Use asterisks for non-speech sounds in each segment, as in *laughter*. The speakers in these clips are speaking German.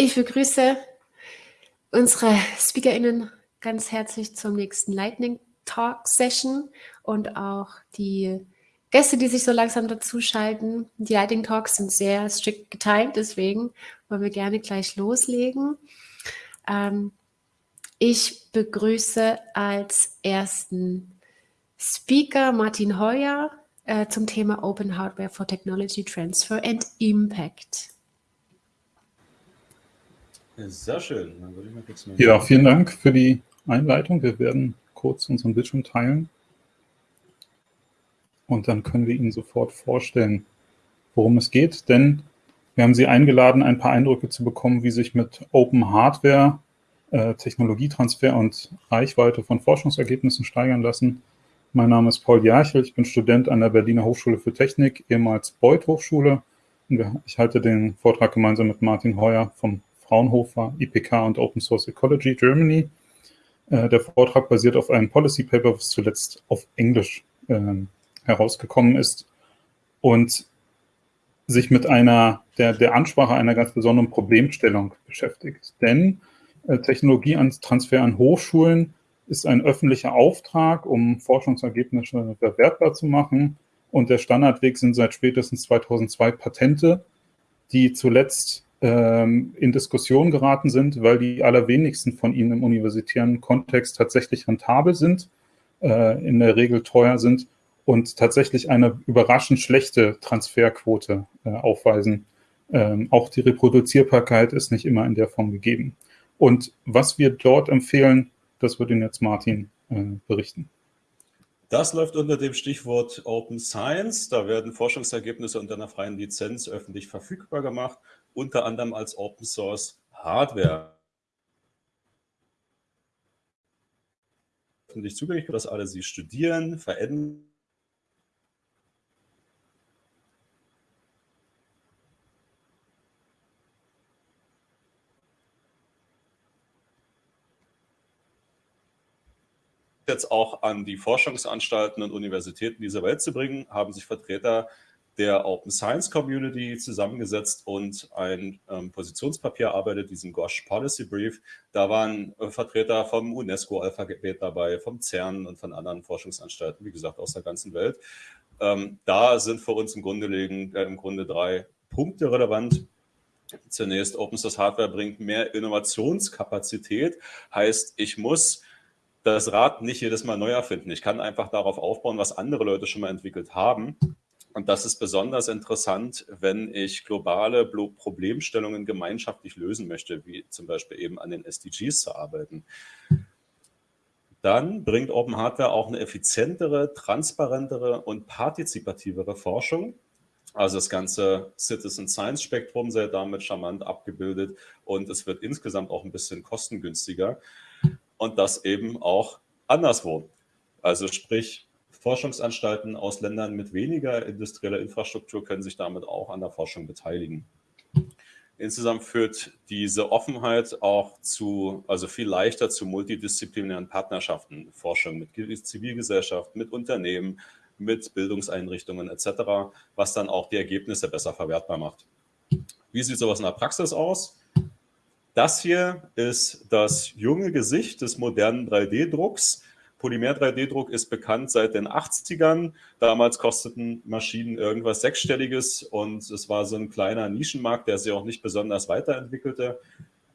Ich begrüße unsere SpeakerInnen ganz herzlich zum nächsten Lightning Talk Session und auch die Gäste, die sich so langsam dazuschalten. Die Lightning Talks sind sehr strikt getimt, deswegen wollen wir gerne gleich loslegen. Ähm, ich begrüße als ersten Speaker Martin Heuer äh, zum Thema Open Hardware for Technology Transfer and Impact. Sehr schön. ja, vielen Dank für die Einleitung. Wir werden kurz unseren Bildschirm teilen. Und dann können wir Ihnen sofort vorstellen, worum es geht. Denn wir haben Sie eingeladen, ein paar Eindrücke zu bekommen, wie sich mit Open Hardware äh, Technologietransfer und Reichweite von Forschungsergebnissen steigern lassen. Mein Name ist Paul Jarchel, ich bin Student an der Berliner Hochschule für Technik, ehemals Beuth Hochschule. Ich halte den Vortrag gemeinsam mit Martin Heuer vom Fraunhofer, IPK und Open Source Ecology Germany. Äh, der Vortrag basiert auf einem Policy Paper, was zuletzt auf Englisch äh, herausgekommen ist und sich mit einer, der, der Ansprache einer ganz besonderen Problemstellung beschäftigt. Denn äh, Technologietransfer an Hochschulen ist ein öffentlicher Auftrag, um Forschungsergebnisse bewertbar zu machen. Und der Standardweg sind seit spätestens 2002 Patente, die zuletzt ähm, in Diskussion geraten sind, weil die allerwenigsten von ihnen im universitären Kontext tatsächlich rentabel sind, äh, in der Regel teuer sind und tatsächlich eine überraschend schlechte Transferquote äh, aufweisen. Ähm, auch die Reproduzierbarkeit ist nicht immer in der Form gegeben. Und was wir dort empfehlen, das wird Ihnen jetzt Martin äh, berichten. Das läuft unter dem Stichwort Open Science. Da werden Forschungsergebnisse unter einer freien Lizenz öffentlich verfügbar gemacht unter anderem als Open Source Hardware. Öffentlich zugänglich, dass alle sie studieren, verändern. jetzt auch an die Forschungsanstalten und Universitäten dieser Welt zu bringen, haben sich Vertreter der Open Science Community zusammengesetzt und ein ähm, Positionspapier erarbeitet, diesen GOSH Policy Brief. Da waren äh, Vertreter vom UNESCO-Alphabet dabei, vom CERN und von anderen Forschungsanstalten, wie gesagt, aus der ganzen Welt. Ähm, da sind für uns im Grunde, liegen, äh, im Grunde drei Punkte relevant. Zunächst, Open Source Hardware bringt mehr Innovationskapazität, heißt, ich muss das Rad nicht jedes Mal neu erfinden. Ich kann einfach darauf aufbauen, was andere Leute schon mal entwickelt haben. Und das ist besonders interessant, wenn ich globale Problemstellungen gemeinschaftlich lösen möchte, wie zum Beispiel eben an den SDGs zu arbeiten. Dann bringt Open Hardware auch eine effizientere, transparentere und partizipativere Forschung. Also das ganze Citizen Science Spektrum sei damit charmant abgebildet und es wird insgesamt auch ein bisschen kostengünstiger und das eben auch anderswo. Also sprich, Forschungsanstalten aus Ländern mit weniger industrieller Infrastruktur können sich damit auch an der Forschung beteiligen. Insgesamt führt diese Offenheit auch zu, also viel leichter zu multidisziplinären Partnerschaften, Forschung mit Zivilgesellschaft, mit Unternehmen, mit Bildungseinrichtungen etc., was dann auch die Ergebnisse besser verwertbar macht. Wie sieht sowas in der Praxis aus? Das hier ist das junge Gesicht des modernen 3D-Drucks. Polymer-3D-Druck ist bekannt seit den 80ern. Damals kosteten Maschinen irgendwas Sechsstelliges und es war so ein kleiner Nischenmarkt, der sich auch nicht besonders weiterentwickelte.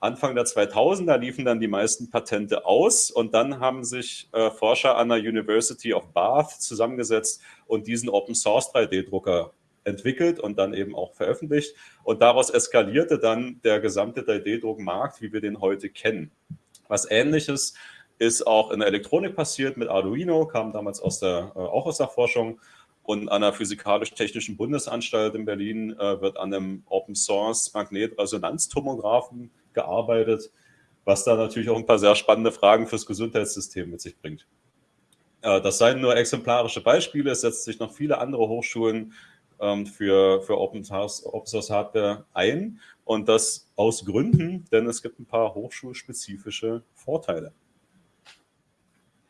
Anfang der 2000er liefen dann die meisten Patente aus und dann haben sich äh, Forscher an der University of Bath zusammengesetzt und diesen Open-Source 3D-Drucker entwickelt und dann eben auch veröffentlicht. Und daraus eskalierte dann der gesamte 3D-Druckmarkt, wie wir den heute kennen. Was ähnliches ist auch in der Elektronik passiert mit Arduino, kam damals aus der, äh, auch aus der Forschung. Und an der Physikalisch-Technischen Bundesanstalt in Berlin äh, wird an einem Open-Source Magnetresonanztomographen gearbeitet, was da natürlich auch ein paar sehr spannende Fragen fürs Gesundheitssystem mit sich bringt. Äh, das seien nur exemplarische Beispiele. Es setzen sich noch viele andere Hochschulen ähm, für, für Open Source, Open Source Hardware ein. Und das aus Gründen, denn es gibt ein paar hochschulspezifische Vorteile.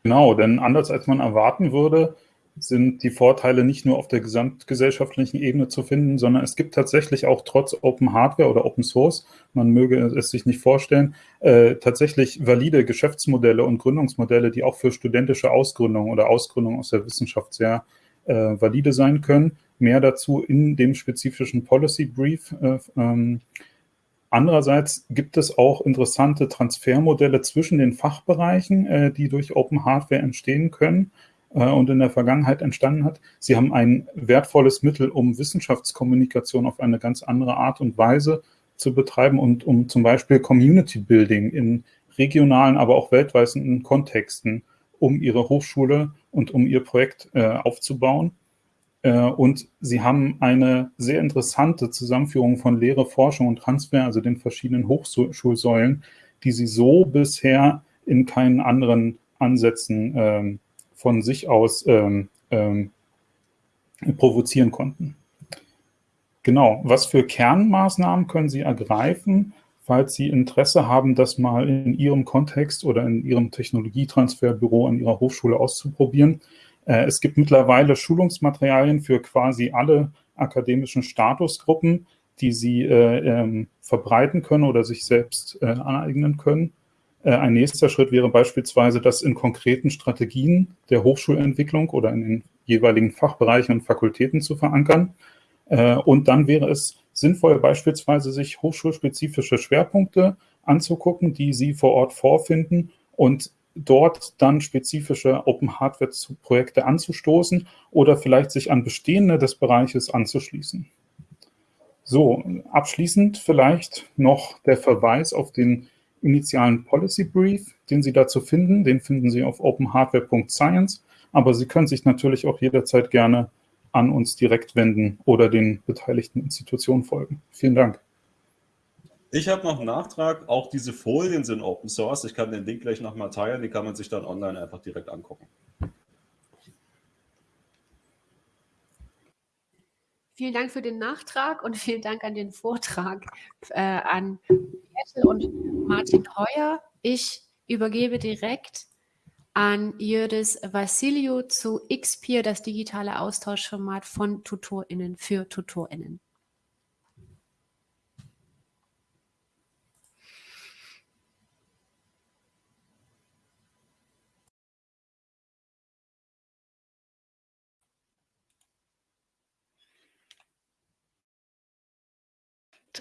Genau, denn anders als man erwarten würde, sind die Vorteile nicht nur auf der gesamtgesellschaftlichen Ebene zu finden, sondern es gibt tatsächlich auch trotz Open Hardware oder Open Source, man möge es sich nicht vorstellen, äh, tatsächlich valide Geschäftsmodelle und Gründungsmodelle, die auch für studentische Ausgründung oder Ausgründung aus der Wissenschaft sehr äh, valide sein können. Mehr dazu in dem spezifischen Policy Brief. Äh, ähm, Andererseits gibt es auch interessante Transfermodelle zwischen den Fachbereichen, äh, die durch Open Hardware entstehen können äh, und in der Vergangenheit entstanden hat. Sie haben ein wertvolles Mittel, um Wissenschaftskommunikation auf eine ganz andere Art und Weise zu betreiben und um zum Beispiel Community Building in regionalen, aber auch weltweiten Kontexten, um ihre Hochschule und um ihr Projekt äh, aufzubauen. Äh, und sie haben eine sehr interessante Zusammenführung von Lehre, Forschung und Transfer, also den verschiedenen Hochschulsäulen, die sie so bisher in keinen anderen Ansätzen ähm, von sich aus ähm, ähm, provozieren konnten. Genau, was für Kernmaßnahmen können Sie ergreifen, falls Sie Interesse haben, das mal in Ihrem Kontext oder in Ihrem Technologietransferbüro an Ihrer Hochschule auszuprobieren? Äh, es gibt mittlerweile Schulungsmaterialien für quasi alle akademischen Statusgruppen, die Sie äh, ähm, verbreiten können oder sich selbst äh, aneignen können. Ein nächster Schritt wäre beispielsweise, das in konkreten Strategien der Hochschulentwicklung oder in den jeweiligen Fachbereichen und Fakultäten zu verankern. Und dann wäre es sinnvoll, beispielsweise sich hochschulspezifische Schwerpunkte anzugucken, die Sie vor Ort vorfinden und dort dann spezifische Open Hardware Projekte anzustoßen oder vielleicht sich an bestehende des Bereiches anzuschließen. So, abschließend vielleicht noch der Verweis auf den initialen Policy Brief, den Sie dazu finden. Den finden Sie auf openhardware.science, aber Sie können sich natürlich auch jederzeit gerne an uns direkt wenden oder den beteiligten Institutionen folgen. Vielen Dank. Ich habe noch einen Nachtrag. Auch diese Folien sind Open Source. Ich kann den Link gleich nochmal teilen. Die kann man sich dann online einfach direkt angucken. Vielen Dank für den Nachtrag und *laughs* vielen Dank an den Vortrag äh, an Ethel und Martin Heuer. Ich übergebe direkt an Jördis Vassilio zu XPeer, das digitale Austauschformat von TutorInnen für TutorInnen.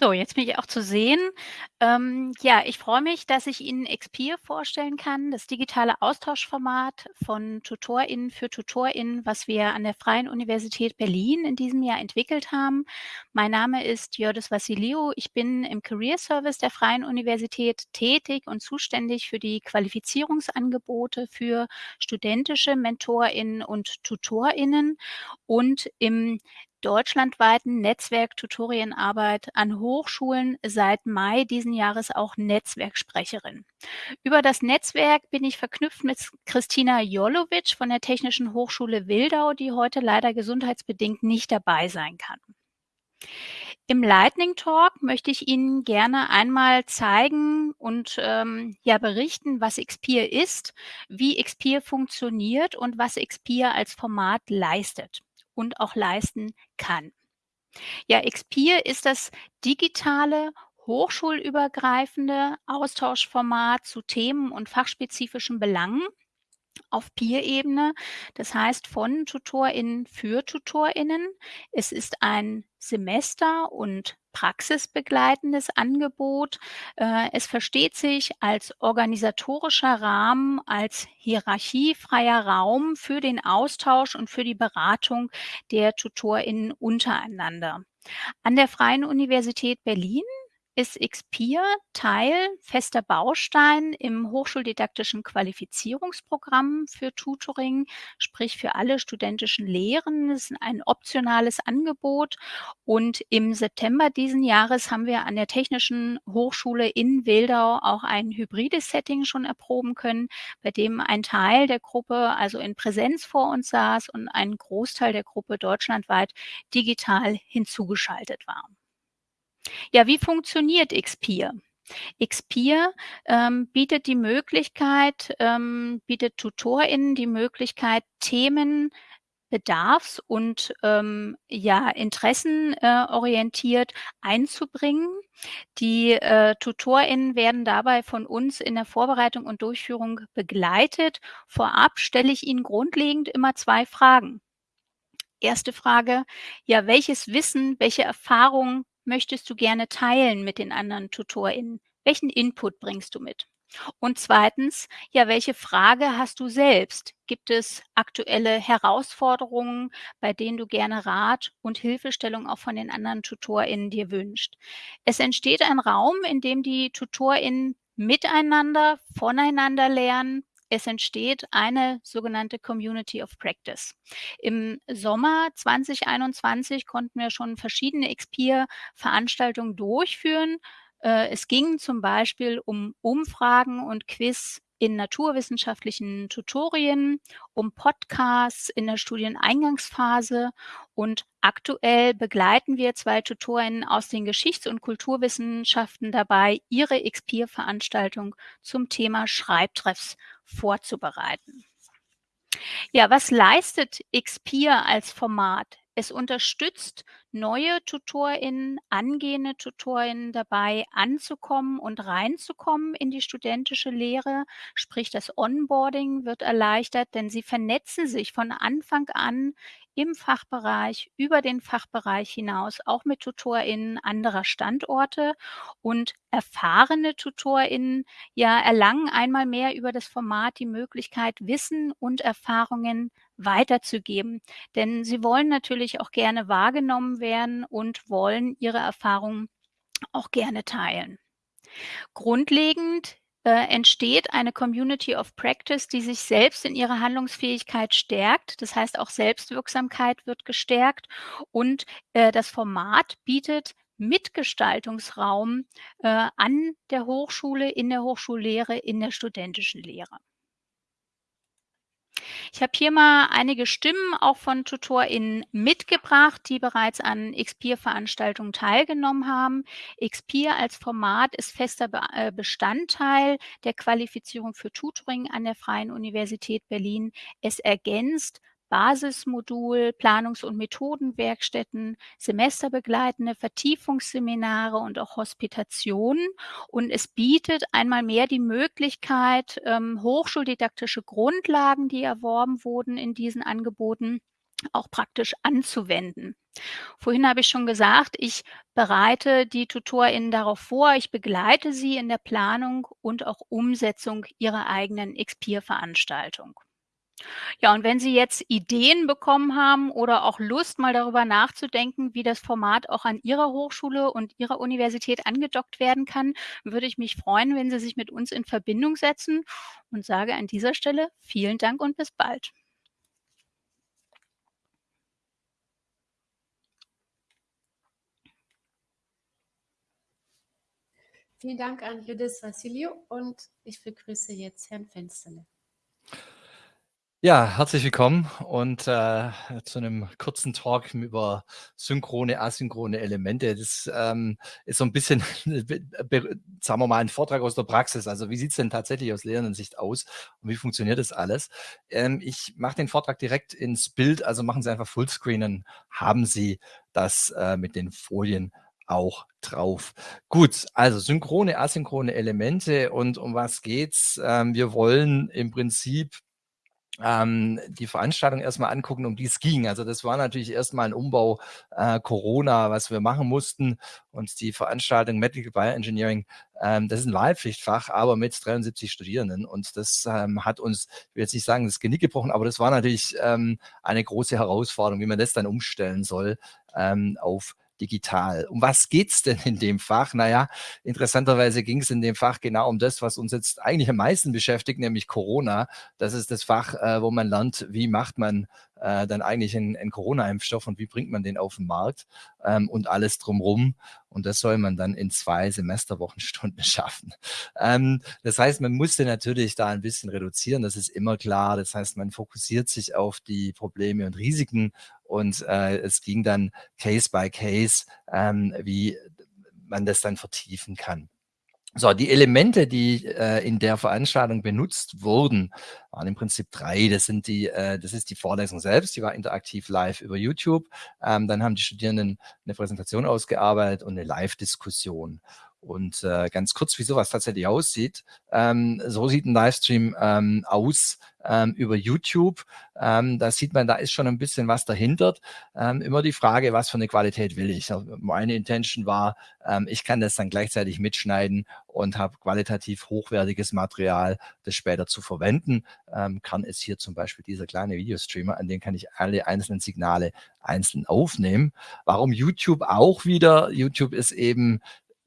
So, jetzt bin ich auch zu sehen. Ähm, ja, ich freue mich, dass ich Ihnen Expeer vorstellen kann, das digitale Austauschformat von TutorInnen für TutorInnen, was wir an der Freien Universität Berlin in diesem Jahr entwickelt haben. Mein Name ist Jördis Vassiliou. Ich bin im Career Service der Freien Universität tätig und zuständig für die Qualifizierungsangebote für studentische MentorInnen und TutorInnen und im deutschlandweiten Netzwerk Tutorienarbeit an Hochschulen seit Mai diesen Jahres auch Netzwerksprecherin. Über das Netzwerk bin ich verknüpft mit Christina Jolovic von der Technischen Hochschule Wildau, die heute leider gesundheitsbedingt nicht dabei sein kann. Im Lightning Talk möchte ich Ihnen gerne einmal zeigen und ähm, ja berichten, was Xpeer ist, wie Xpeer funktioniert und was Xpeer als Format leistet und auch leisten kann. Ja, Xpeer ist das digitale hochschulübergreifende Austauschformat zu Themen und fachspezifischen Belangen auf Peer-Ebene, das heißt von TutorInnen für TutorInnen. Es ist ein Semester- und praxisbegleitendes Angebot. Äh, es versteht sich als organisatorischer Rahmen, als hierarchiefreier Raum für den Austausch und für die Beratung der TutorInnen untereinander. An der Freien Universität Berlin ist XPeer Teil, fester Baustein im hochschuldidaktischen Qualifizierungsprogramm für Tutoring, sprich für alle studentischen Lehren. Es ist ein optionales Angebot und im September diesen Jahres haben wir an der Technischen Hochschule in Wildau auch ein hybrides Setting schon erproben können, bei dem ein Teil der Gruppe also in Präsenz vor uns saß und ein Großteil der Gruppe deutschlandweit digital hinzugeschaltet war. Ja, wie funktioniert Xpeer? Xpeer ähm, bietet die Möglichkeit, ähm, bietet TutorInnen die Möglichkeit, Themen bedarfs- und ähm, ja, interessenorientiert äh, einzubringen. Die äh, TutorInnen werden dabei von uns in der Vorbereitung und Durchführung begleitet. Vorab stelle ich Ihnen grundlegend immer zwei Fragen. Erste Frage, ja, welches Wissen, welche Erfahrungen möchtest du gerne teilen mit den anderen TutorInnen? Welchen Input bringst du mit? Und zweitens, ja, welche Frage hast du selbst? Gibt es aktuelle Herausforderungen, bei denen du gerne Rat und Hilfestellung auch von den anderen TutorInnen dir wünscht? Es entsteht ein Raum, in dem die TutorInnen miteinander, voneinander lernen, es entsteht eine sogenannte Community of Practice. Im Sommer 2021 konnten wir schon verschiedene Expeer-Veranstaltungen durchführen. Äh, es ging zum Beispiel um Umfragen und Quiz in naturwissenschaftlichen Tutorien, um Podcasts in der Studieneingangsphase und aktuell begleiten wir zwei Tutorinnen aus den Geschichts- und Kulturwissenschaften dabei, ihre Expeer-Veranstaltung zum Thema Schreibtreffs vorzubereiten. Ja, was leistet Expeer als Format? Es unterstützt neue TutorInnen, angehende TutorInnen dabei anzukommen und reinzukommen in die studentische Lehre. Sprich, das Onboarding wird erleichtert, denn sie vernetzen sich von Anfang an im Fachbereich, über den Fachbereich hinaus, auch mit TutorInnen anderer Standorte und erfahrene TutorInnen ja erlangen einmal mehr über das Format die Möglichkeit, Wissen und Erfahrungen weiterzugeben. Denn sie wollen natürlich auch gerne wahrgenommen werden und wollen ihre Erfahrungen auch gerne teilen. Grundlegend äh, entsteht eine Community of Practice, die sich selbst in ihrer Handlungsfähigkeit stärkt. Das heißt, auch Selbstwirksamkeit wird gestärkt und äh, das Format bietet Mitgestaltungsraum äh, an der Hochschule, in der Hochschullehre, in der studentischen Lehre. Ich habe hier mal einige Stimmen auch von TutorInnen mitgebracht, die bereits an Expeer-Veranstaltungen teilgenommen haben. Expeer als Format ist fester äh, Bestandteil der Qualifizierung für Tutoring an der Freien Universität Berlin. Es ergänzt Basismodul, Planungs- und Methodenwerkstätten, semesterbegleitende Vertiefungsseminare und auch Hospitationen. Und es bietet einmal mehr die Möglichkeit, ähm, hochschuldidaktische Grundlagen, die erworben wurden in diesen Angeboten, auch praktisch anzuwenden. Vorhin habe ich schon gesagt, ich bereite die TutorInnen darauf vor, ich begleite sie in der Planung und auch Umsetzung ihrer eigenen Expeer-Veranstaltung. Ja, und wenn Sie jetzt Ideen bekommen haben oder auch Lust, mal darüber nachzudenken, wie das Format auch an Ihrer Hochschule und Ihrer Universität angedockt werden kann, würde ich mich freuen, wenn Sie sich mit uns in Verbindung setzen und sage an dieser Stelle vielen Dank und bis bald. Vielen Dank an Judith Vassilio und ich begrüße jetzt Herrn Fensterle. Ja, herzlich willkommen und äh, zu einem kurzen Talk über synchrone, asynchrone Elemente. Das ähm, ist so ein bisschen, *laughs* sagen wir mal, ein Vortrag aus der Praxis. Also wie sieht es denn tatsächlich aus Lehrendensicht aus und wie funktioniert das alles? Ähm, ich mache den Vortrag direkt ins Bild, also machen Sie einfach Fullscreen, haben Sie das äh, mit den Folien auch drauf. Gut, also synchrone, asynchrone Elemente und um was geht's? Ähm, wir wollen im Prinzip ähm, die Veranstaltung erstmal angucken, um die es ging. Also das war natürlich erstmal ein Umbau äh, Corona, was wir machen mussten. Und die Veranstaltung Medical Bioengineering, ähm, das ist ein Wahlpflichtfach, aber mit 73 Studierenden. Und das ähm, hat uns, ich will jetzt nicht sagen, das Genick gebrochen, aber das war natürlich ähm, eine große Herausforderung, wie man das dann umstellen soll ähm, auf digital. Um was geht's denn in dem Fach? Naja, interessanterweise ging es in dem Fach genau um das, was uns jetzt eigentlich am meisten beschäftigt, nämlich Corona. Das ist das Fach, äh, wo man lernt, wie macht man äh, dann eigentlich einen, einen Corona-Impfstoff und wie bringt man den auf den Markt ähm, und alles drumrum. Und das soll man dann in zwei Semesterwochenstunden *laughs* schaffen. Ähm, das heißt, man musste natürlich da ein bisschen reduzieren, das ist immer klar. Das heißt, man fokussiert sich auf die Probleme und Risiken und äh, es ging dann Case by Case, ähm, wie man das dann vertiefen kann. So, die Elemente, die äh, in der Veranstaltung benutzt wurden, waren im Prinzip drei. Das sind die, äh, das ist die Vorlesung selbst, die war interaktiv live über YouTube. Ähm, dann haben die Studierenden eine Präsentation ausgearbeitet und eine Live-Diskussion. Und äh, ganz kurz, wie sowas tatsächlich aussieht. Ähm, so sieht ein Livestream ähm, aus ähm, über YouTube. Ähm, da sieht man, da ist schon ein bisschen was dahinter. Ähm, immer die Frage, was für eine Qualität will ich? Also meine Intention war, ähm, ich kann das dann gleichzeitig mitschneiden und habe qualitativ hochwertiges Material, das später zu verwenden. Ähm, kann es hier zum Beispiel dieser kleine Videostreamer, an dem kann ich alle einzelnen Signale einzeln aufnehmen. Warum YouTube auch wieder? YouTube ist eben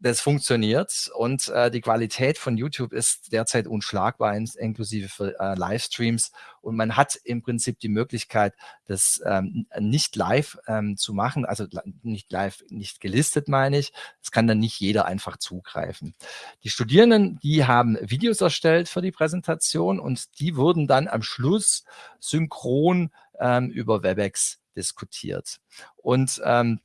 das funktioniert und äh, die Qualität von YouTube ist derzeit unschlagbar, inklusive für äh, Livestreams. Und man hat im Prinzip die Möglichkeit, das ähm, nicht live ähm, zu machen, also nicht live, nicht gelistet meine ich. Das kann dann nicht jeder einfach zugreifen. Die Studierenden, die haben Videos erstellt für die Präsentation und die wurden dann am Schluss synchron ähm, über WebEx diskutiert. Und ähm,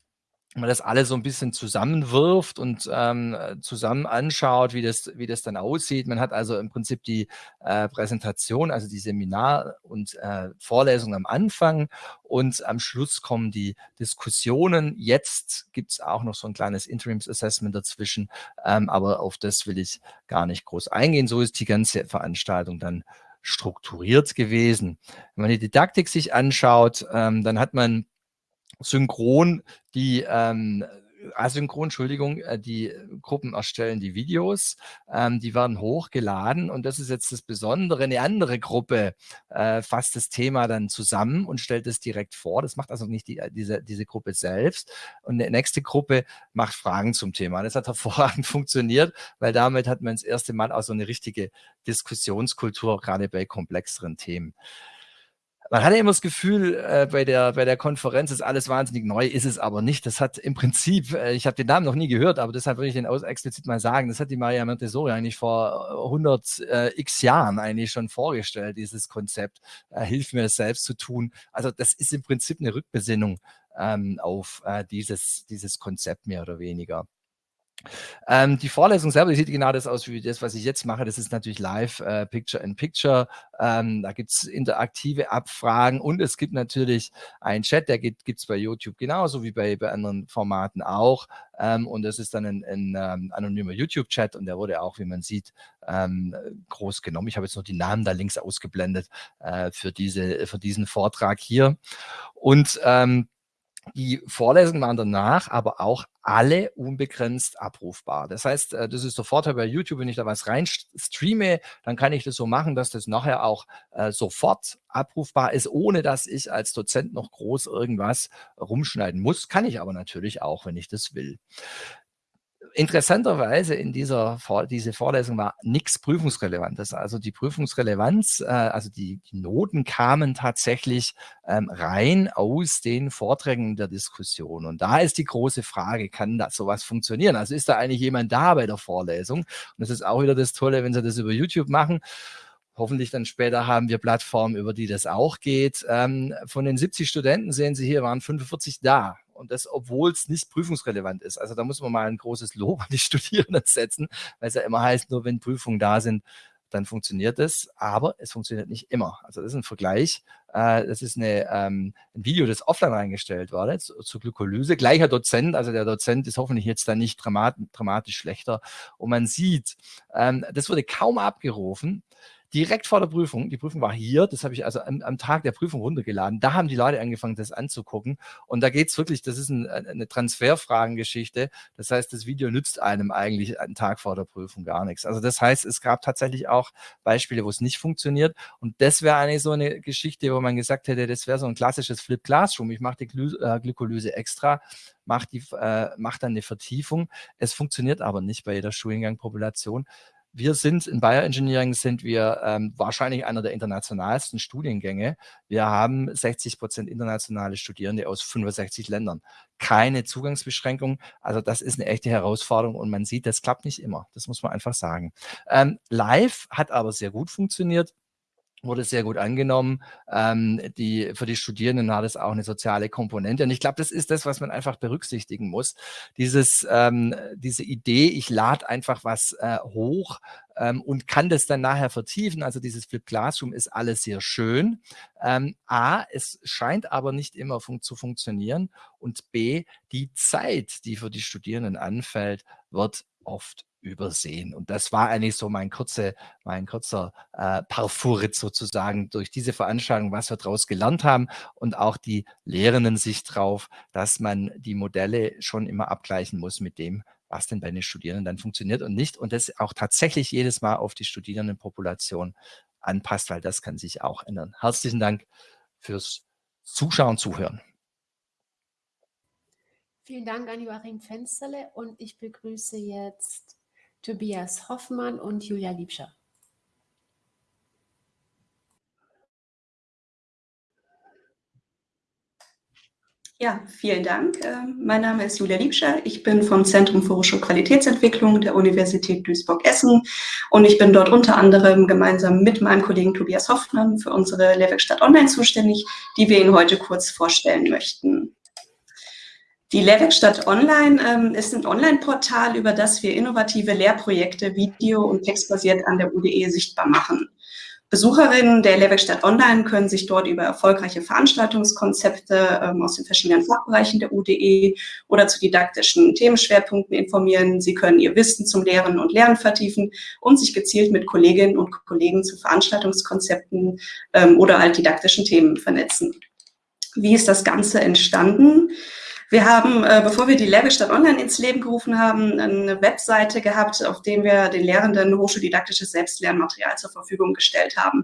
man das alles so ein bisschen zusammenwirft und ähm, zusammen anschaut, wie das, wie das dann aussieht. Man hat also im Prinzip die äh, Präsentation, also die Seminar- und äh, Vorlesung am Anfang und am Schluss kommen die Diskussionen. Jetzt gibt es auch noch so ein kleines Interims-Assessment dazwischen, ähm, aber auf das will ich gar nicht groß eingehen. So ist die ganze Veranstaltung dann strukturiert gewesen. Wenn man die Didaktik sich anschaut, ähm, dann hat man synchron die ähm, asynchron, Entschuldigung, äh, die Gruppen erstellen die Videos, ähm, die werden hochgeladen und das ist jetzt das Besondere. Eine andere Gruppe äh, fasst das Thema dann zusammen und stellt es direkt vor. Das macht also nicht die, äh, diese, diese Gruppe selbst. Und eine nächste Gruppe macht Fragen zum Thema. Das hat *laughs* hervorragend funktioniert, weil damit hat man das erste Mal auch so eine richtige Diskussionskultur, gerade bei komplexeren Themen man hatte immer das Gefühl, äh, bei, der, bei der Konferenz ist alles wahnsinnig neu, ist es aber nicht. Das hat im Prinzip, äh, ich habe den Namen noch nie gehört, aber deshalb würde ich den aus explizit mal sagen, das hat die Maria Montessori eigentlich vor 100 äh, x Jahren eigentlich schon vorgestellt, dieses Konzept, äh, hilf mir es selbst zu tun. Also das ist im Prinzip eine Rückbesinnung ähm, auf äh, dieses, dieses Konzept mehr oder weniger. Ähm, die Vorlesung selber, die sieht genau das aus wie das, was ich jetzt mache. Das ist natürlich live, äh, Picture in Picture. Ähm, da gibt es interaktive Abfragen und es gibt natürlich einen Chat, der gibt es bei YouTube genauso wie bei, bei anderen Formaten auch. Ähm, und das ist dann ein, ein ähm, anonymer YouTube-Chat und der wurde auch, wie man sieht, ähm, groß genommen. Ich habe jetzt noch die Namen da links ausgeblendet äh, für, diese, für diesen Vortrag hier. Und ähm, die Vorlesungen waren danach aber auch alle unbegrenzt abrufbar. Das heißt, äh, das ist der Vorteil bei YouTube, wenn ich da was rein streame, dann kann ich das so machen, dass das nachher auch äh, sofort abrufbar ist, ohne dass ich als Dozent noch groß irgendwas rumschneiden muss. Kann ich aber natürlich auch, wenn ich das will interessanterweise in dieser diese Vorlesung war nichts Prüfungsrelevantes. Also die Prüfungsrelevanz, äh, also die, die, Noten kamen tatsächlich ähm, rein aus den Vorträgen der Diskussion. Und da ist die große Frage, kann das sowas funktionieren? Also ist da eigentlich jemand da bei der Vorlesung? Und das ist auch wieder das Tolle, wenn Sie das über YouTube machen. Hoffentlich dann später haben wir Plattformen, über die das auch geht. Ähm, von den 70 Studenten sehen Sie hier, waren 45 da. Und das, obwohl es nicht prüfungsrelevant ist. Also da muss man mal ein großes Lob an die Studierenden setzen, weil es ja immer heißt, nur wenn Prüfungen da sind, dann funktioniert es, aber es funktioniert nicht immer. Also das ist ein Vergleich. Äh, das ist eine, ähm, ein Video, das offline reingestellt wurde zu, zur Glykolyse. Gleicher Dozent, also der Dozent ist hoffentlich jetzt dann nicht dramat dramatisch schlechter. Und man sieht, ähm, das wurde kaum abgerufen direkt vor der Prüfung, die Prüfung war hier, das habe ich also am, am, Tag der Prüfung runtergeladen, da haben die Leute angefangen, das anzugucken. Und da geht es wirklich, das ist ein, eine Transferfragengeschichte, das heißt, das Video nützt einem eigentlich einen Tag vor der Prüfung gar nichts. Also das heißt, es gab tatsächlich auch Beispiele, wo es nicht funktioniert. Und das wäre eigentlich so eine Geschichte, wo man gesagt hätte, das wäre so ein klassisches Flip Classroom, ich mache die Glü äh, Glykolyse extra, mache äh, mach dann eine Vertiefung, es funktioniert aber nicht bei jeder Studiengangpopulation, wir sind in Bioengineering sind wir ähm, wahrscheinlich einer der internationalsten Studiengänge. Wir haben 60 Prozent internationale Studierende aus 65 Ländern. Keine Zugangsbeschränkung. Also das ist eine echte Herausforderung und man sieht, das klappt nicht immer. Das muss man einfach sagen. Ähm, live hat aber sehr gut funktioniert. Wurde sehr gut angenommen. Ähm, die, für die Studierenden hat es auch eine soziale Komponente. Und ich glaube, das ist das, was man einfach berücksichtigen muss. Dieses, ähm, diese Idee, ich lade einfach was äh, hoch ähm, und kann das dann nachher vertiefen. Also dieses Flip Classroom ist alles sehr schön. Ähm, A, es scheint aber nicht immer fun zu funktionieren. Und B, die Zeit, die für die Studierenden anfällt, wird oft übersehen. Und das war eigentlich so mein, kurze, mein kurzer äh, Parfourit sozusagen durch diese Veranstaltung, was wir daraus gelernt haben und auch die Lehrenden sich drauf, dass man die Modelle schon immer abgleichen muss mit dem, was denn bei den Studierenden dann funktioniert und nicht. Und das auch tatsächlich jedes Mal auf die Studierendenpopulation anpasst, weil das kann sich auch ändern. Herzlichen Dank fürs Zuschauen, Zuhören. Vielen Dank an Joachim Fensterle und ich begrüße jetzt Tobias Hoffmann und Julia Liebscher. Ja, vielen Dank. Ähm, mein Name ist Julia Liebscher. Ich bin vom Zentrum für Hochschulqualitätsentwicklung der Universität Duisburg-Essen und ich bin dort unter anderem gemeinsam mit meinem Kollegen Tobias Hoffmann für unsere Lehrwerkstatt Online zuständig, die wir Ihnen heute kurz vorstellen möchten. Die Lehrwerkstatt Online ähm, ist ein Online-Portal, über das wir innovative Lehrprojekte video- und textbasiert an der UDE sichtbar machen. Besucherinnen der Lehrwerkstatt Online können sich dort über erfolgreiche Veranstaltungskonzepte ähm, aus den verschiedenen Fachbereichen der UDE oder zu didaktischen Themenschwerpunkten informieren. Sie können ihr Wissen zum Lehren und Lernen vertiefen und sich gezielt mit Kolleginnen und Kollegen zu Veranstaltungskonzepten ähm, oder altdidaktischen Themen vernetzen. Wie ist das Ganze entstanden? Wir haben, äh, bevor wir die Lehrwerkstatt Online ins Leben gerufen haben, eine Webseite gehabt, auf der wir den Lehrenden hochschuldidaktisches Selbstlernmaterial zur Verfügung gestellt haben.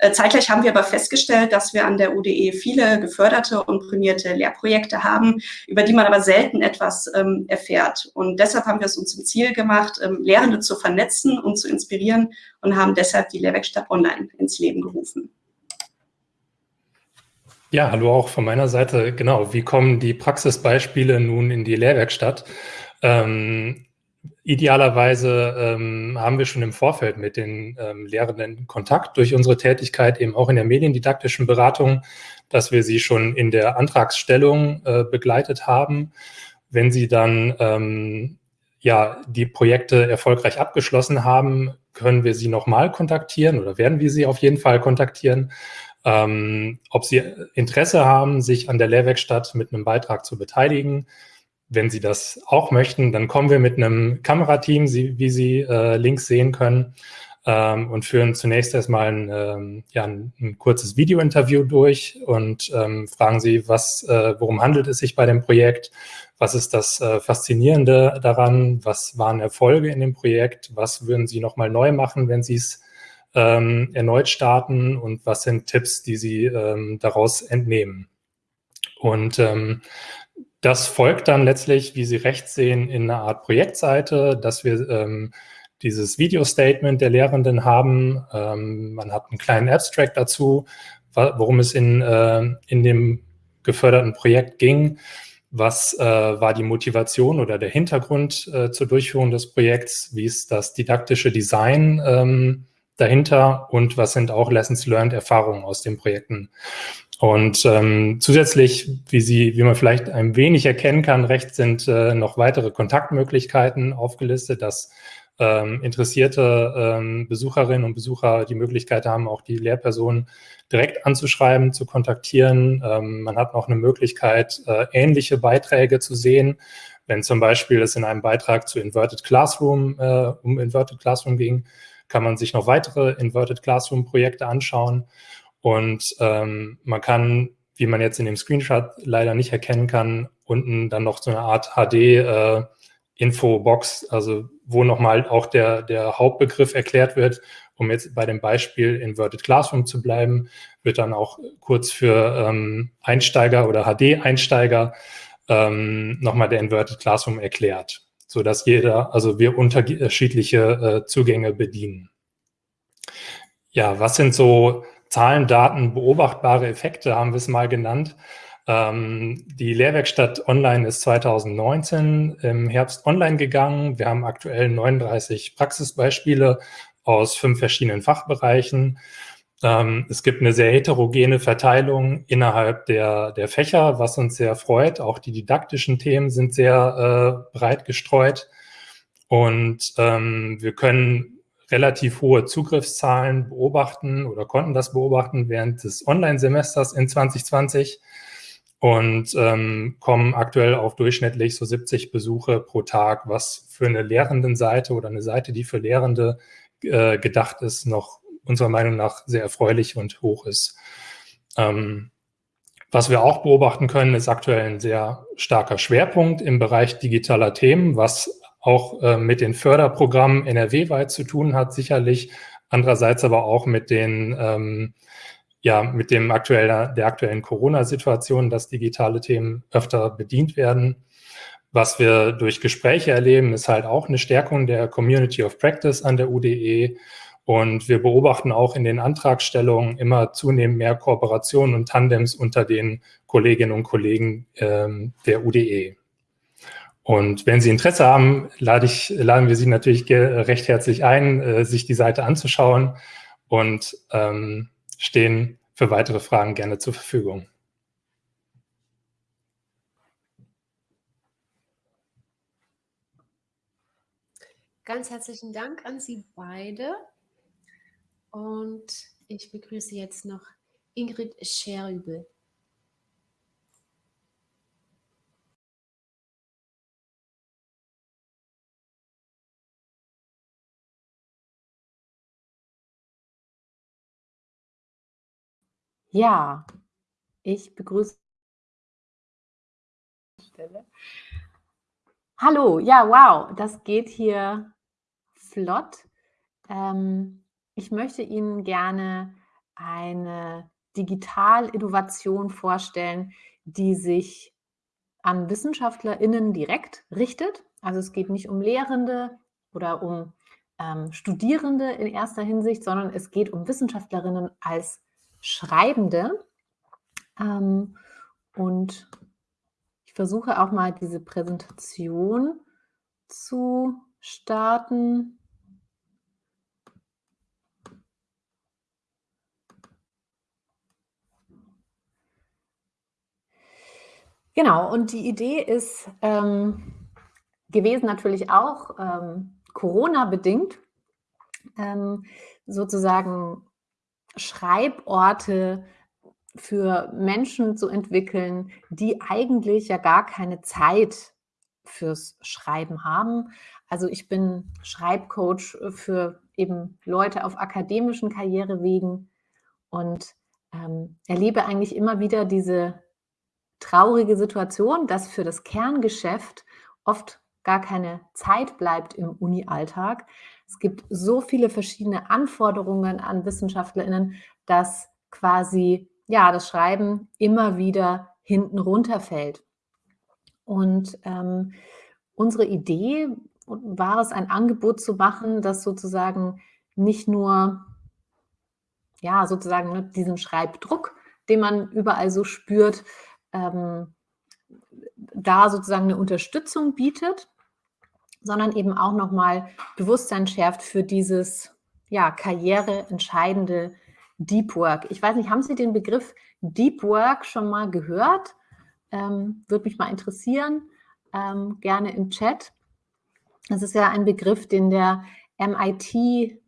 Äh, zeitgleich haben wir aber festgestellt, dass wir an der UDE viele geförderte und prämierte Lehrprojekte haben, über die man aber selten etwas ähm, erfährt. Und deshalb haben wir es uns zum Ziel gemacht, ähm, Lehrende zu vernetzen und zu inspirieren und haben deshalb die Lehrwerkstatt Online ins Leben gerufen. Ja, hallo auch von meiner Seite. Genau, wie kommen die Praxisbeispiele nun in die Lehrwerkstatt? Ähm, idealerweise ähm, haben wir schon im Vorfeld mit den ähm, Lehrenden Kontakt durch unsere Tätigkeit eben auch in der mediendidaktischen Beratung, dass wir sie schon in der Antragsstellung äh, begleitet haben. Wenn sie dann ähm, ja die Projekte erfolgreich abgeschlossen haben, können wir sie nochmal kontaktieren oder werden wir sie auf jeden Fall kontaktieren ähm, ob Sie Interesse haben, sich an der Lehrwerkstatt mit einem Beitrag zu beteiligen. Wenn Sie das auch möchten, dann kommen wir mit einem Kamerateam, wie Sie äh, links sehen können, ähm, und führen zunächst erstmal ein, ähm, ja, ein, ein kurzes Videointerview durch und ähm, fragen Sie, was, äh, worum handelt es sich bei dem Projekt, was ist das äh, Faszinierende daran, was waren Erfolge in dem Projekt, was würden Sie nochmal neu machen, wenn Sie es ähm, erneut starten und was sind Tipps, die Sie ähm, daraus entnehmen. Und ähm, das folgt dann letztlich, wie Sie rechts sehen, in einer Art Projektseite, dass wir ähm, dieses Video-Statement der Lehrenden haben. Ähm, man hat einen kleinen Abstract dazu, worum es in, äh, in dem geförderten Projekt ging. Was äh, war die Motivation oder der Hintergrund äh, zur Durchführung des Projekts? Wie ist das didaktische Design ähm, dahinter und was sind auch Lessons Learned Erfahrungen aus den Projekten. Und ähm, zusätzlich, wie Sie, wie man vielleicht ein wenig erkennen kann, rechts sind äh, noch weitere Kontaktmöglichkeiten aufgelistet, dass ähm, interessierte ähm, Besucherinnen und Besucher die Möglichkeit haben, auch die Lehrpersonen direkt anzuschreiben, zu kontaktieren. Ähm, man hat noch eine Möglichkeit, äh, ähnliche Beiträge zu sehen. Wenn zum Beispiel es in einem Beitrag zu Inverted Classroom, äh, um Inverted Classroom ging, kann man sich noch weitere Inverted Classroom Projekte anschauen. Und ähm, man kann, wie man jetzt in dem Screenshot leider nicht erkennen kann, unten dann noch so eine Art HD äh, also wo nochmal auch der, der Hauptbegriff erklärt wird, um jetzt bei dem Beispiel Inverted Classroom zu bleiben, wird dann auch kurz für ähm, Einsteiger oder HD-Einsteiger ähm, nochmal der Inverted Classroom erklärt so dass jeder, also wir unterschiedliche äh, Zugänge bedienen. Ja, was sind so Zahlen, Daten, beobachtbare Effekte, haben wir es mal genannt. Ähm, die Lehrwerkstatt Online ist 2019 im Herbst online gegangen. Wir haben aktuell 39 Praxisbeispiele aus fünf verschiedenen Fachbereichen. Ähm, es gibt eine sehr heterogene Verteilung innerhalb der, der Fächer, was uns sehr freut. Auch die didaktischen Themen sind sehr äh, breit gestreut. Und ähm, wir können relativ hohe Zugriffszahlen beobachten oder konnten das beobachten während des Online-Semesters in 2020 und ähm, kommen aktuell auf durchschnittlich so 70 Besuche pro Tag, was für eine Lehrendenseite oder eine Seite, die für Lehrende äh, gedacht ist, noch unserer Meinung nach sehr erfreulich und hoch ist. Ähm, was wir auch beobachten können, ist aktuell ein sehr starker Schwerpunkt im Bereich digitaler Themen, was auch äh, mit den Förderprogrammen NRW-weit zu tun hat, sicherlich. Andererseits aber auch mit den, ähm, ja, mit dem aktuellen, der aktuellen Corona-Situation, dass digitale Themen öfter bedient werden. Was wir durch Gespräche erleben, ist halt auch eine Stärkung der Community of Practice an der UDE und wir beobachten auch in den Antragstellungen immer zunehmend mehr Kooperationen und Tandems unter den Kolleginnen und Kollegen ähm, der UDE. Und wenn Sie Interesse haben, lade ich, laden wir Sie natürlich recht herzlich ein, äh, sich die Seite anzuschauen und ähm, stehen für weitere Fragen gerne zur Verfügung. Ganz herzlichen Dank an Sie beide. Und ich begrüße jetzt noch Ingrid Scherübel. Ja, ich begrüße. Hallo, ja, wow, das geht hier flott. Ähm, ich möchte Ihnen gerne eine Digitalinnovation vorstellen, die sich an WissenschaftlerInnen direkt richtet. Also es geht nicht um Lehrende oder um ähm, Studierende in erster Hinsicht, sondern es geht um Wissenschaftlerinnen als Schreibende. Ähm, und ich versuche auch mal diese Präsentation zu starten. Genau, und die Idee ist ähm, gewesen natürlich auch ähm, Corona-bedingt, ähm, sozusagen Schreiborte für Menschen zu entwickeln, die eigentlich ja gar keine Zeit fürs Schreiben haben. Also ich bin Schreibcoach für eben Leute auf akademischen Karrierewegen und ähm, erlebe eigentlich immer wieder diese traurige Situation, dass für das Kerngeschäft oft gar keine Zeit bleibt im Uni-Alltag. Es gibt so viele verschiedene Anforderungen an WissenschaftlerInnen, dass quasi ja, das Schreiben immer wieder hinten runterfällt. Und ähm, unsere Idee war es, ein Angebot zu machen, das sozusagen nicht nur ja, sozusagen ne, diesen Schreibdruck, den man überall so spürt, ähm, da sozusagen eine Unterstützung bietet, sondern eben auch nochmal Bewusstsein schärft für dieses ja, karriereentscheidende Deep Work. Ich weiß nicht, haben Sie den Begriff Deep Work schon mal gehört? Ähm, Würde mich mal interessieren, ähm, gerne im Chat. Das ist ja ein Begriff, den der MIT-Forscher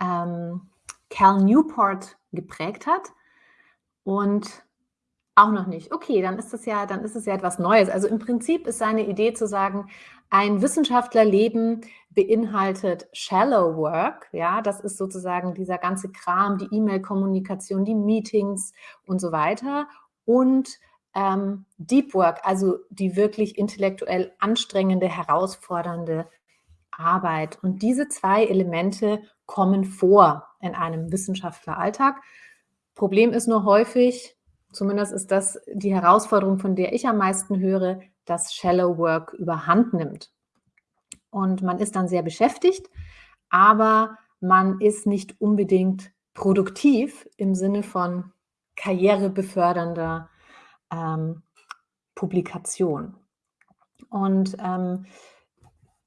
ähm, Cal Newport geprägt hat. Und auch noch nicht. Okay, dann ist es ja, dann ist es ja etwas Neues. Also im Prinzip ist seine Idee zu sagen, ein Wissenschaftlerleben beinhaltet Shallow Work. Ja, das ist sozusagen dieser ganze Kram, die E-Mail-Kommunikation, die Meetings und so weiter. Und ähm, Deep Work, also die wirklich intellektuell anstrengende, herausfordernde Arbeit. Und diese zwei Elemente kommen vor in einem Wissenschaftleralltag. Problem ist nur häufig, zumindest ist das die Herausforderung, von der ich am meisten höre, dass Shallow Work überhand nimmt. Und man ist dann sehr beschäftigt, aber man ist nicht unbedingt produktiv im Sinne von karrierebefördernder ähm, Publikation. Und ähm,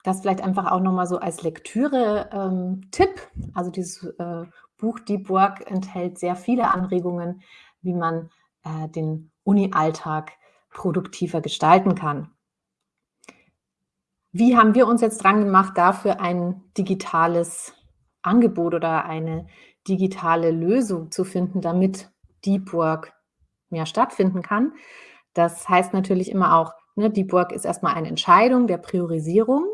das vielleicht einfach auch nochmal so als Lektüre-Tipp. Ähm, also dieses äh, Buch Deep Work enthält sehr viele Anregungen, wie man äh, den Uni-Alltag produktiver gestalten kann. Wie haben wir uns jetzt dran gemacht, dafür ein digitales Angebot oder eine digitale Lösung zu finden, damit Deep Work mehr stattfinden kann? Das heißt natürlich immer auch, ne, Deep Work ist erstmal eine Entscheidung der Priorisierung,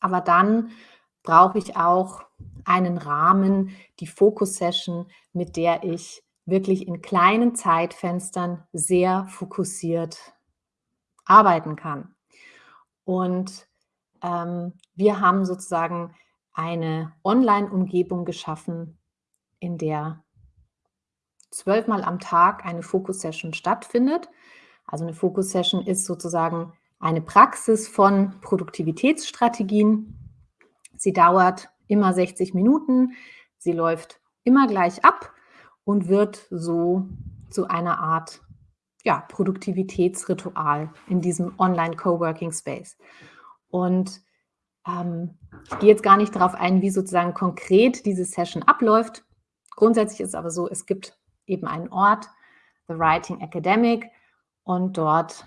aber dann brauche ich auch einen Rahmen, die Focus-Session, mit der ich wirklich in kleinen Zeitfenstern sehr fokussiert arbeiten kann. Und ähm, wir haben sozusagen eine Online-Umgebung geschaffen, in der zwölfmal am Tag eine Fokus-Session stattfindet. Also eine Fokus-Session ist sozusagen eine Praxis von Produktivitätsstrategien. Sie dauert immer 60 Minuten, sie läuft immer gleich ab und wird so zu einer Art ja, Produktivitätsritual in diesem Online-Coworking-Space. Und ähm, ich gehe jetzt gar nicht darauf ein, wie sozusagen konkret diese Session abläuft. Grundsätzlich ist es aber so, es gibt eben einen Ort, The Writing Academic, und dort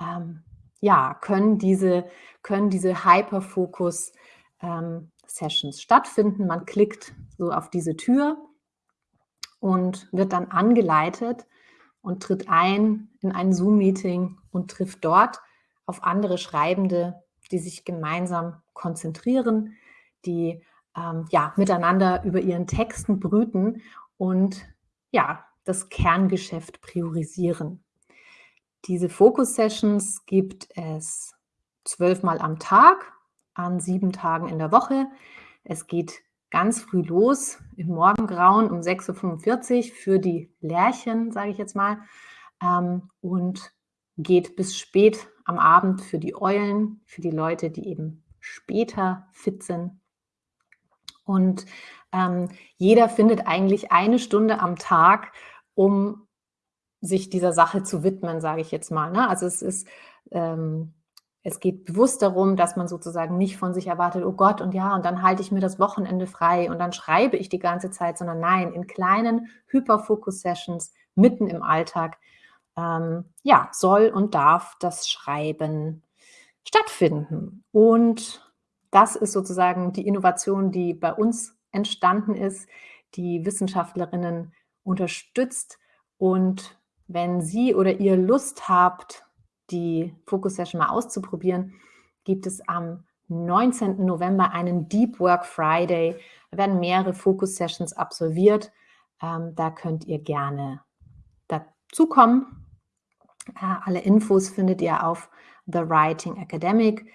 ähm, ja, können diese, können diese Hyperfocus-Sessions ähm, stattfinden. Man klickt so auf diese Tür und wird dann angeleitet und tritt ein in ein Zoom-Meeting und trifft dort auf andere Schreibende, die sich gemeinsam konzentrieren, die ähm, ja, miteinander über ihren Texten brüten und ja, das Kerngeschäft priorisieren. Diese Focus-Sessions gibt es zwölfmal am Tag, an sieben Tagen in der Woche. Es geht ganz früh los, im Morgengrauen um 6.45 Uhr für die Lärchen, sage ich jetzt mal, ähm, und geht bis spät am Abend für die Eulen, für die Leute, die eben später fit sind. Und ähm, jeder findet eigentlich eine Stunde am Tag, um sich dieser Sache zu widmen, sage ich jetzt mal. Ne? Also es ist ähm, es geht bewusst darum, dass man sozusagen nicht von sich erwartet, oh Gott, und ja, und dann halte ich mir das Wochenende frei und dann schreibe ich die ganze Zeit, sondern nein, in kleinen Hyperfocus-Sessions mitten im Alltag, ähm, ja, soll und darf das Schreiben stattfinden. Und das ist sozusagen die Innovation, die bei uns entstanden ist, die Wissenschaftlerinnen unterstützt. Und wenn Sie oder ihr Lust habt, die Focus Session mal auszuprobieren, gibt es am 19. November einen Deep Work Friday. Da werden mehrere Focus Sessions absolviert. Ähm, da könnt ihr gerne dazukommen. Äh, alle Infos findet ihr auf The Writing Academic.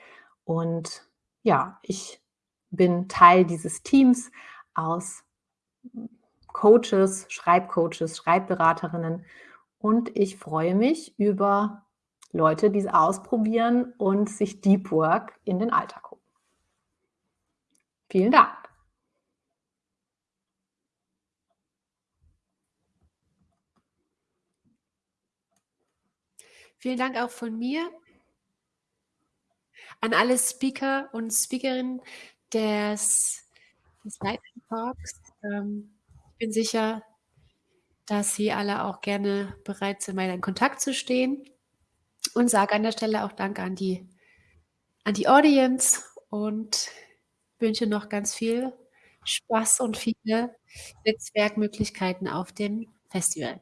Und ja, ich bin Teil dieses Teams aus Coaches, Schreibcoaches, Schreibberaterinnen und ich freue mich über Leute, die es ausprobieren und sich Deep Work in den Alltag holen. Vielen Dank. Vielen Dank auch von mir an alle Speaker und Speakerinnen des, des Lightning Talks. Ähm, ich bin sicher, dass Sie alle auch gerne bereit sind, weiter in Kontakt zu stehen und sage an der Stelle auch Danke an die, an die Audience und wünsche noch ganz viel Spaß und viele Netzwerkmöglichkeiten auf dem Festival.